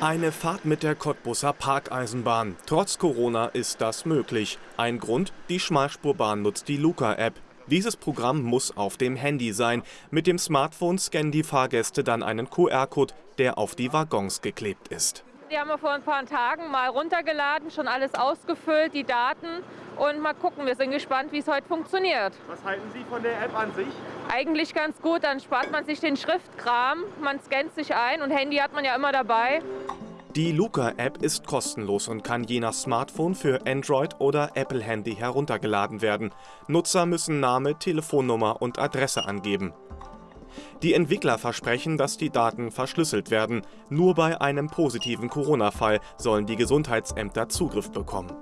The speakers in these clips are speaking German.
Eine Fahrt mit der Cottbusser Parkeisenbahn. Trotz Corona ist das möglich. Ein Grund, die Schmalspurbahn nutzt die Luca-App. Dieses Programm muss auf dem Handy sein. Mit dem Smartphone scannen die Fahrgäste dann einen QR-Code, der auf die Waggons geklebt ist. Die haben wir vor ein paar Tagen mal runtergeladen, schon alles ausgefüllt, die Daten. Und mal gucken, wir sind gespannt, wie es heute funktioniert. Was halten Sie von der App an sich? Eigentlich ganz gut, dann spart man sich den Schriftkram, man scannt sich ein und Handy hat man ja immer dabei. Die Luca-App ist kostenlos und kann je nach Smartphone für Android oder Apple-Handy heruntergeladen werden. Nutzer müssen Name, Telefonnummer und Adresse angeben. Die Entwickler versprechen, dass die Daten verschlüsselt werden. Nur bei einem positiven Corona-Fall sollen die Gesundheitsämter Zugriff bekommen.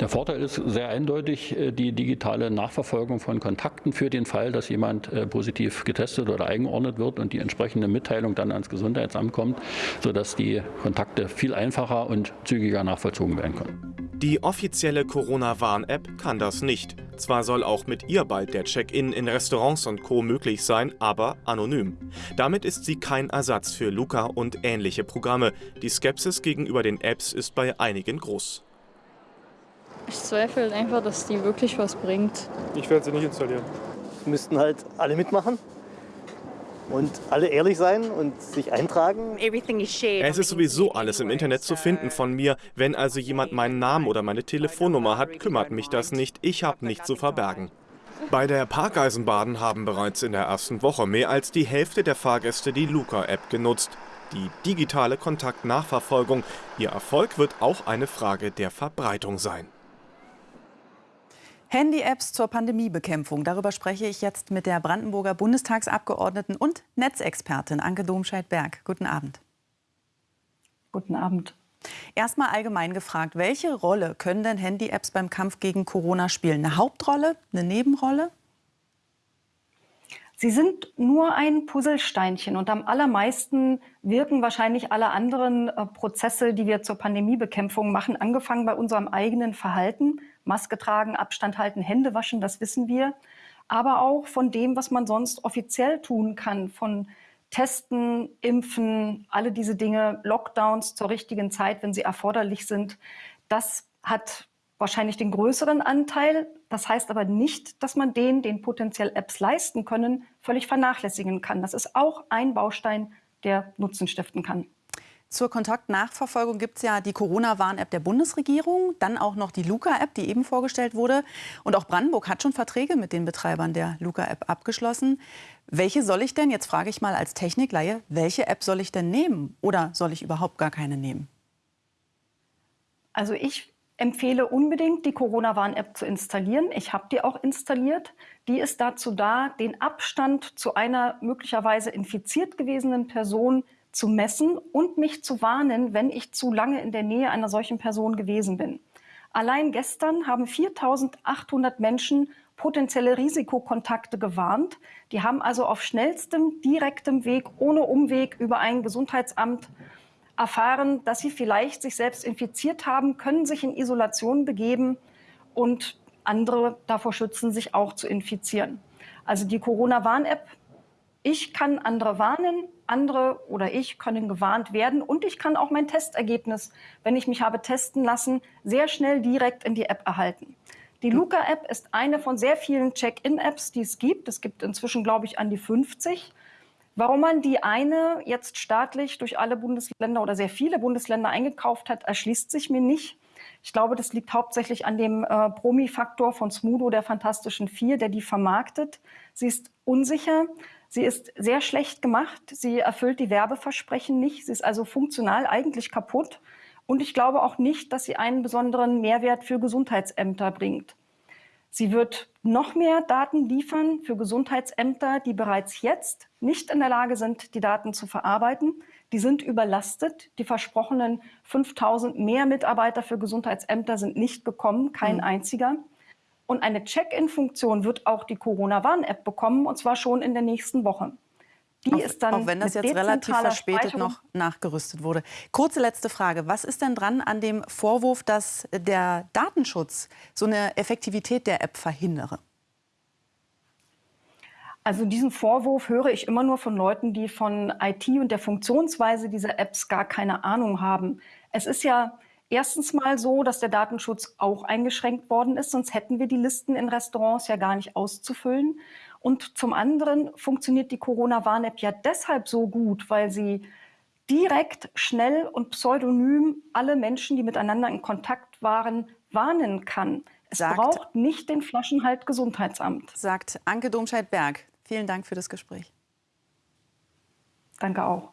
Der Vorteil ist sehr eindeutig äh, die digitale Nachverfolgung von Kontakten für den Fall, dass jemand äh, positiv getestet oder eingeordnet wird und die entsprechende Mitteilung dann ans Gesundheitsamt kommt, sodass die Kontakte viel einfacher und zügiger nachvollzogen werden können. Die offizielle Corona-Warn-App kann das nicht. Zwar soll auch mit ihr bald der Check-in in Restaurants und Co. möglich sein, aber anonym. Damit ist sie kein Ersatz für Luca und ähnliche Programme. Die Skepsis gegenüber den Apps ist bei einigen groß. Ich zweifle einfach, dass die wirklich was bringt. Ich werde sie nicht installieren. Müssten halt alle mitmachen und alle ehrlich sein und sich eintragen. Es ist sowieso alles im Internet zu finden von mir. Wenn also jemand meinen Namen oder meine Telefonnummer hat, kümmert mich das nicht. Ich habe nichts zu verbergen. Bei der Parkeisenbahn haben bereits in der ersten Woche mehr als die Hälfte der Fahrgäste die Luca-App genutzt. Die digitale Kontaktnachverfolgung. Ihr Erfolg wird auch eine Frage der Verbreitung sein. Handy-Apps zur Pandemiebekämpfung. Darüber spreche ich jetzt mit der Brandenburger Bundestagsabgeordneten und Netzexpertin Anke Domscheit-Berg. Guten Abend. Guten Abend. Erstmal allgemein gefragt, welche Rolle können denn Handy-Apps beim Kampf gegen Corona spielen? Eine Hauptrolle, eine Nebenrolle? Sie sind nur ein Puzzlesteinchen und am allermeisten wirken wahrscheinlich alle anderen äh, Prozesse, die wir zur Pandemiebekämpfung machen, angefangen bei unserem eigenen Verhalten. Maske tragen, Abstand halten, Hände waschen, das wissen wir. Aber auch von dem, was man sonst offiziell tun kann, von Testen, Impfen, alle diese Dinge, Lockdowns zur richtigen Zeit, wenn sie erforderlich sind. Das hat wahrscheinlich den größeren Anteil. Das heißt aber nicht, dass man den, den potenziell Apps leisten können, völlig vernachlässigen kann. Das ist auch ein Baustein, der Nutzen stiften kann. Zur Kontaktnachverfolgung gibt es ja die Corona-Warn-App der Bundesregierung, dann auch noch die Luca-App, die eben vorgestellt wurde. Und auch Brandenburg hat schon Verträge mit den Betreibern der Luca-App abgeschlossen. Welche soll ich denn, jetzt frage ich mal als Technikleihe, welche App soll ich denn nehmen? Oder soll ich überhaupt gar keine nehmen? Also ich empfehle unbedingt, die Corona-Warn-App zu installieren. Ich habe die auch installiert. Die ist dazu da, den Abstand zu einer möglicherweise infiziert gewesenen Person zu messen und mich zu warnen, wenn ich zu lange in der Nähe einer solchen Person gewesen bin. Allein gestern haben 4.800 Menschen potenzielle Risikokontakte gewarnt. Die haben also auf schnellstem, direktem Weg, ohne Umweg über ein Gesundheitsamt erfahren, dass sie vielleicht sich selbst infiziert haben, können sich in Isolation begeben und andere davor schützen, sich auch zu infizieren. Also die Corona-Warn-App, ich kann andere warnen, andere oder ich können gewarnt werden und ich kann auch mein Testergebnis, wenn ich mich habe testen lassen, sehr schnell direkt in die App erhalten. Die Luca-App ist eine von sehr vielen Check-in-Apps, die es gibt. Es gibt inzwischen, glaube ich, an die 50. Warum man die eine jetzt staatlich durch alle Bundesländer oder sehr viele Bundesländer eingekauft hat, erschließt sich mir nicht. Ich glaube, das liegt hauptsächlich an dem äh, Promi-Faktor von Smudo, der Fantastischen Vier, der die vermarktet. Sie ist unsicher, sie ist sehr schlecht gemacht, sie erfüllt die Werbeversprechen nicht, sie ist also funktional eigentlich kaputt. Und ich glaube auch nicht, dass sie einen besonderen Mehrwert für Gesundheitsämter bringt. Sie wird noch mehr Daten liefern für Gesundheitsämter, die bereits jetzt nicht in der Lage sind, die Daten zu verarbeiten. Die sind überlastet. Die versprochenen 5000 mehr Mitarbeiter für Gesundheitsämter sind nicht gekommen, kein mhm. einziger. Und eine Check-in-Funktion wird auch die Corona-Warn-App bekommen, und zwar schon in der nächsten Woche. Die auch, ist dann auch wenn das jetzt relativ verspätet noch nachgerüstet wurde. Kurze letzte Frage. Was ist denn dran an dem Vorwurf, dass der Datenschutz so eine Effektivität der App verhindere? Also diesen Vorwurf höre ich immer nur von Leuten, die von IT und der Funktionsweise dieser Apps gar keine Ahnung haben. Es ist ja erstens mal so, dass der Datenschutz auch eingeschränkt worden ist, sonst hätten wir die Listen in Restaurants ja gar nicht auszufüllen. Und zum anderen funktioniert die Corona-Warn-App ja deshalb so gut, weil sie direkt, schnell und pseudonym alle Menschen, die miteinander in Kontakt waren, warnen kann. Es Sagt- braucht nicht den Flaschenhalt Gesundheitsamt. Sagt Anke Domscheit-Berg. Vielen Dank für das Gespräch. Danke auch.